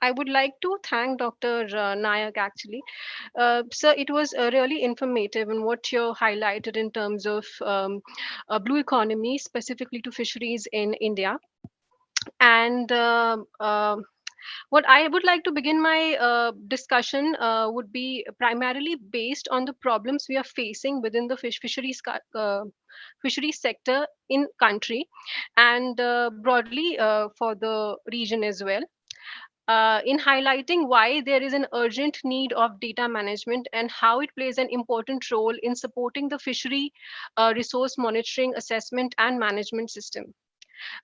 I would like to thank Dr. Uh, Nayak actually. Uh, sir, it was uh, really informative in what you highlighted in terms of um, blue economy, specifically to fisheries in India. And uh, uh, what I would like to begin my uh, discussion uh, would be primarily based on the problems we are facing within the fish fisheries uh, fisheries sector in country and uh, broadly for the region as well uh, in highlighting why there is an urgent need of data management and how it plays an important role in supporting the fishery uh, resource monitoring, assessment, and management system.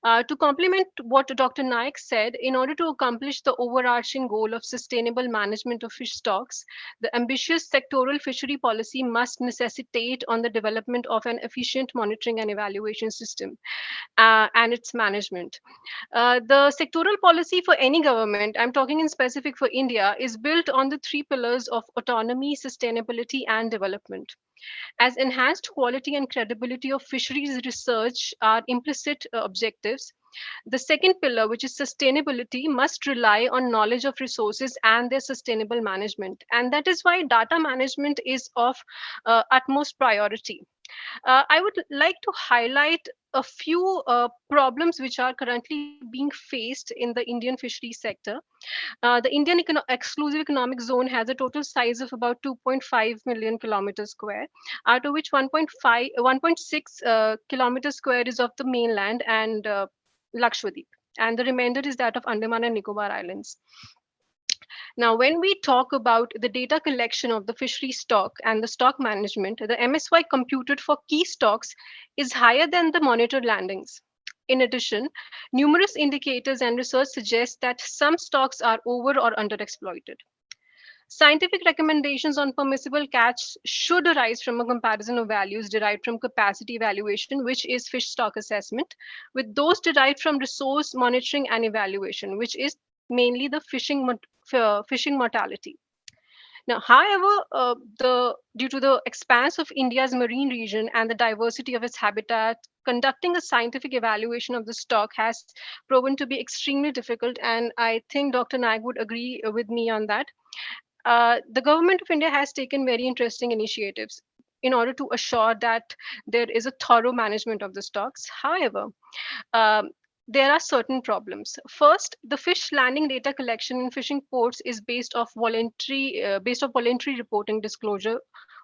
Uh, to complement what Dr. Naik said, in order to accomplish the overarching goal of sustainable management of fish stocks, the ambitious sectoral fishery policy must necessitate on the development of an efficient monitoring and evaluation system uh, and its management. Uh, the sectoral policy for any government, I'm talking in specific for India, is built on the three pillars of autonomy, sustainability, and development as enhanced quality and credibility of fisheries research are implicit uh, objectives. The second pillar, which is sustainability, must rely on knowledge of resources and their sustainable management. And that is why data management is of uh, utmost priority. Uh, I would like to highlight a few uh, problems which are currently being faced in the Indian fishery sector. Uh, the Indian exclusive economic zone has a total size of about 2.5 million kilometers square, out of which 1.5, 1.6 uh, kilometers square is of the mainland and uh, Lakshadweep, and the remainder is that of Andaman and Nicobar Islands. Now, when we talk about the data collection of the fishery stock and the stock management, the MSY computed for key stocks is higher than the monitored landings. In addition, numerous indicators and research suggest that some stocks are over or underexploited. Scientific recommendations on permissible catch should arise from a comparison of values derived from capacity evaluation, which is fish stock assessment, with those derived from resource monitoring and evaluation, which is mainly the fishing fishing mortality. Now, however, uh, the due to the expanse of India's marine region and the diversity of its habitat, conducting a scientific evaluation of the stock has proven to be extremely difficult. And I think Dr. Nag would agree with me on that. Uh, the government of India has taken very interesting initiatives in order to assure that there is a thorough management of the stocks. However, um, there are certain problems. First, the fish landing data collection in fishing ports is based off voluntary uh, based off voluntary reporting disclosure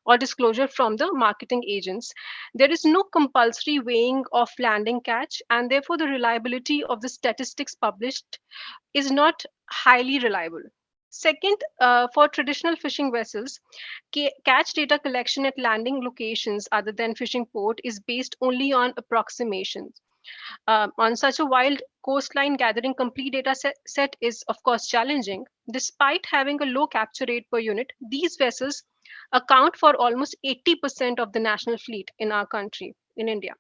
or disclosure from the marketing agents. There is no compulsory weighing of landing catch, and therefore the reliability of the statistics published is not highly reliable. Second, uh, for traditional fishing vessels, catch data collection at landing locations other than fishing port is based only on approximations. Um, on such a wild coastline, gathering complete data set, set is, of course, challenging. Despite having a low capture rate per unit, these vessels account for almost 80% of the national fleet in our country, in India.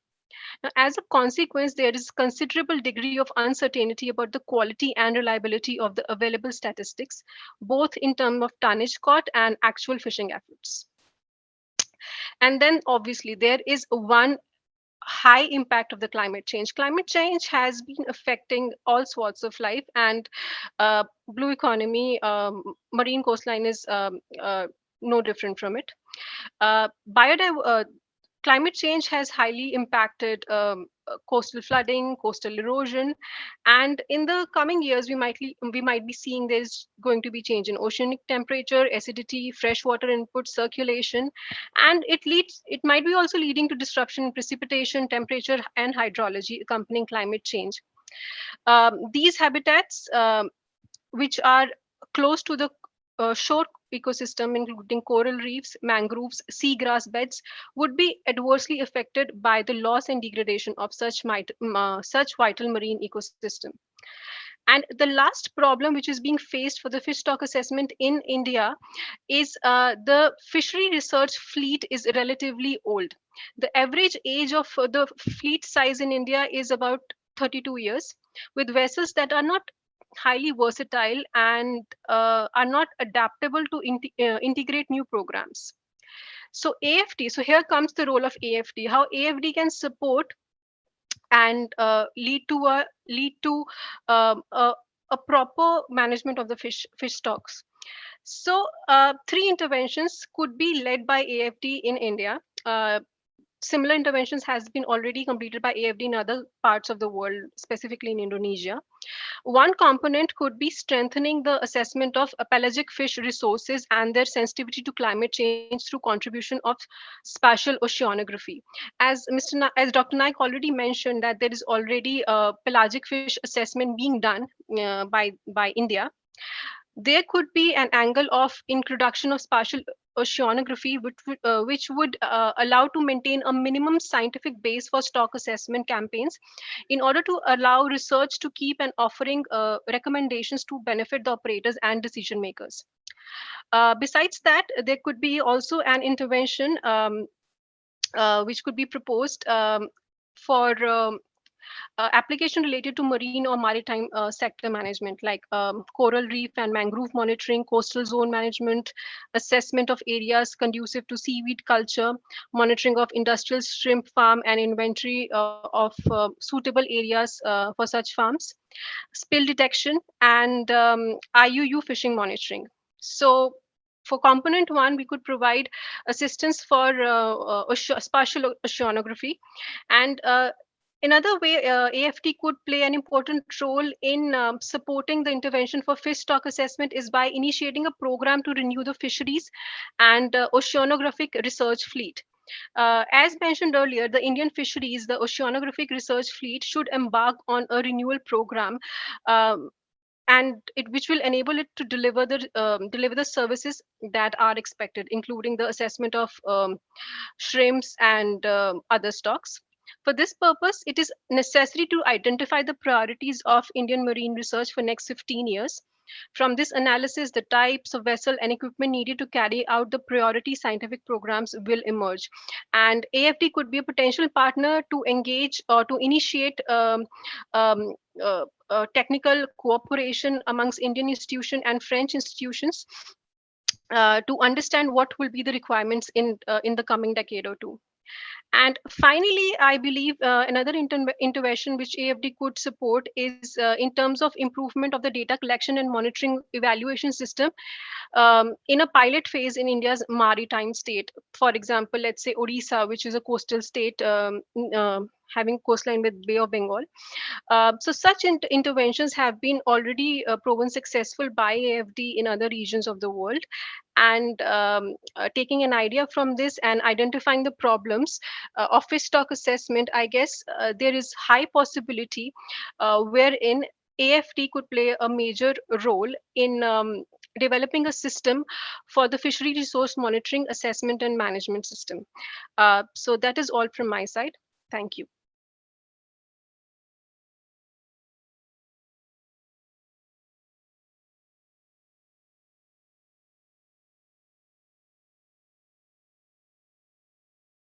Now, as a consequence, there is considerable degree of uncertainty about the quality and reliability of the available statistics, both in terms of tonnage caught and actual fishing efforts. And then obviously there is one high impact of the climate change. Climate change has been affecting all sorts of life and uh, blue economy, um, marine coastline is um, uh, no different from it. Uh, uh climate change has highly impacted um, uh, coastal flooding, coastal erosion, and in the coming years, we might we might be seeing there's going to be change in oceanic temperature, acidity, freshwater input, circulation, and it leads it might be also leading to disruption in precipitation, temperature, and hydrology accompanying climate change. Um, these habitats, um, which are close to the uh, shore ecosystem, including coral reefs, mangroves, seagrass beds, would be adversely affected by the loss and degradation of such, uh, such vital marine ecosystem. And the last problem which is being faced for the fish stock assessment in India is uh, the fishery research fleet is relatively old. The average age of the fleet size in India is about 32 years, with vessels that are not highly versatile and uh, are not adaptable to in uh, integrate new programs. So AFD, so here comes the role of AFD, how AFD can support and uh, lead to a lead to um, a, a proper management of the fish fish stocks. So uh, three interventions could be led by AFD in India. Similar interventions has been already completed by AFD in other parts of the world, specifically in Indonesia. One component could be strengthening the assessment of pelagic fish resources and their sensitivity to climate change through contribution of spatial oceanography. As Mr. Na as Dr. Naik already mentioned that there is already a pelagic fish assessment being done uh, by, by India there could be an angle of introduction of spatial oceanography, which, uh, which would uh, allow to maintain a minimum scientific base for stock assessment campaigns in order to allow research to keep and offering uh, recommendations to benefit the operators and decision makers. Uh, besides that, there could be also an intervention um, uh, which could be proposed um, for um, uh, application related to marine or maritime uh, sector management like um, coral reef and mangrove monitoring, coastal zone management, assessment of areas conducive to seaweed culture, monitoring of industrial shrimp farm and inventory uh, of uh, suitable areas uh, for such farms, spill detection and um, IUU fishing monitoring. So for component one, we could provide assistance for uh, uh, spatial oceanography. And uh, Another way uh, AFD could play an important role in um, supporting the intervention for fish stock assessment is by initiating a program to renew the fisheries and uh, oceanographic research fleet. Uh, as mentioned earlier, the Indian fisheries, the oceanographic research fleet should embark on a renewal program um, and it, which will enable it to deliver the um, deliver the services that are expected, including the assessment of um, shrimps and um, other stocks. For this purpose, it is necessary to identify the priorities of Indian marine research for next 15 years. From this analysis, the types of vessel and equipment needed to carry out the priority scientific programs will emerge. And AFD could be a potential partner to engage or to initiate um, um, uh, uh, technical cooperation amongst Indian institutions and French institutions uh, to understand what will be the requirements in uh, in the coming decade or two. And finally, I believe uh, another inter intervention which AFD could support is uh, in terms of improvement of the data collection and monitoring evaluation system um, in a pilot phase in India's maritime state. For example, let's say Odisha, which is a coastal state um, uh, having coastline with Bay of Bengal. Uh, so such in interventions have been already uh, proven successful by AFD in other regions of the world. And um, uh, taking an idea from this and identifying the problems uh, of fish stock assessment, I guess uh, there is high possibility uh, wherein AFD could play a major role in um, developing a system for the fishery resource monitoring assessment and management system. So that is all from my side. Thank you.